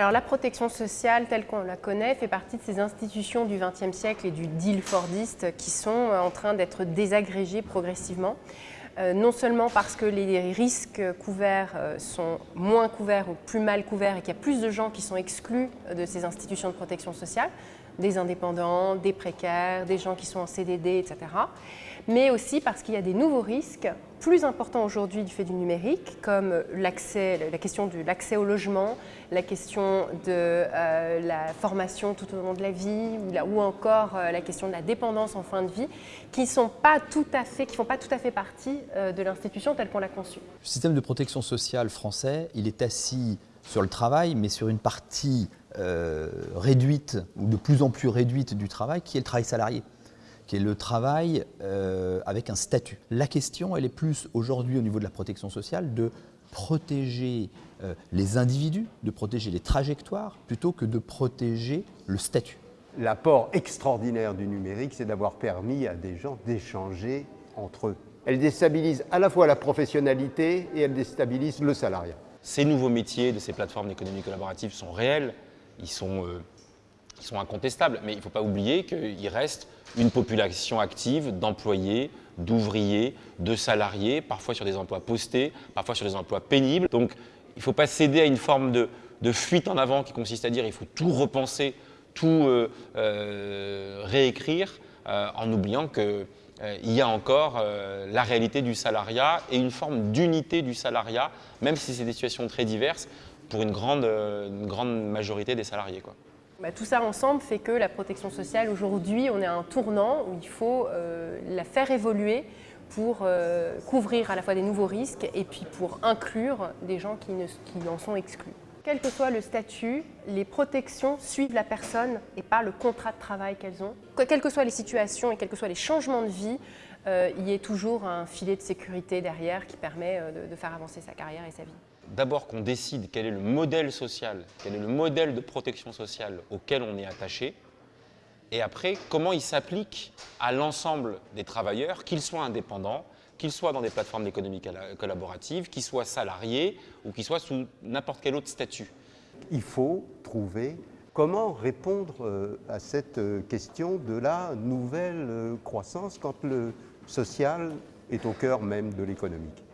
Alors la protection sociale telle qu'on la connaît fait partie de ces institutions du XXe siècle et du deal fordiste qui sont euh, en train d'être désagrégées progressivement. Euh, non seulement parce que les risques couverts euh, sont moins couverts ou plus mal couverts et qu'il y a plus de gens qui sont exclus de ces institutions de protection sociale, des indépendants, des précaires, des gens qui sont en CDD, etc. Mais aussi parce qu'il y a des nouveaux risques plus importants aujourd'hui du fait du numérique, comme la question de l'accès au logement, la question de euh, la formation tout au long de la vie, ou, encore euh, la question de la dépendance en fin de vie, qui ne font pas tout à fait partie euh, de l'institution telle qu'on l'a conçue. Le système de protection sociale français, il est assis sur le travail, mais sur une partie réduite, ou de plus en plus réduite du travail, qui est le travail salarié qui est le travail euh, avec un statut. La question, elle est plus aujourd'hui au niveau de la protection sociale de protéger euh, les individus, de protéger les trajectoires, plutôt que de protéger le statut. L'apport extraordinaire du numérique, c'est d'avoir permis à des gens d'échanger entre eux. Elle déstabilise à la fois la professionnalité et elle déstabilise le salariat. Ces nouveaux métiers de ces plateformes d'économie collaborative sont réels, ils sont, euh, ils sont incontestables, mais il ne faut pas oublier qu'il reste une population active d'employés, d'ouvriers, de salariés, parfois sur des emplois postés, parfois sur des emplois pénibles. Donc il ne faut pas céder à une forme de, fuite en avant qui consiste à dire qu'il faut tout repenser, tout euh, euh, réécrire, en oubliant qu'il y a encore la réalité du salariat et une forme d'unité du salariat, même si c'est des situations très diverses, pour une grande, majorité des salariés. Bah, tout ça ensemble fait que la protection sociale, aujourd'hui, on est à un tournant où il faut euh, la faire évoluer pour euh, couvrir à la fois des nouveaux risques et puis pour inclure des gens qui, qui en sont exclus. Quel que soit le statut, les protections suivent la personne et pas le contrat de travail qu'elles ont. Quelles que soient les situations et quels que soient les changements de vie, euh, il y ait toujours un filet de sécurité derrière qui permet de faire avancer sa carrière et sa vie d'abord qu'on décide quel est le modèle social, quel est le modèle de protection sociale auquel on est attaché, et après, comment il s'applique à l'ensemble des travailleurs, qu'ils soient indépendants, qu'ils soient dans des plateformes d'économie collaborative, qu'ils soient salariés ou qu'ils soient sous n'importe quel autre statut. Il faut trouver comment répondre euh, à cette euh, question de la nouvelle euh, croissance quand le social est au cœur même de l'économique.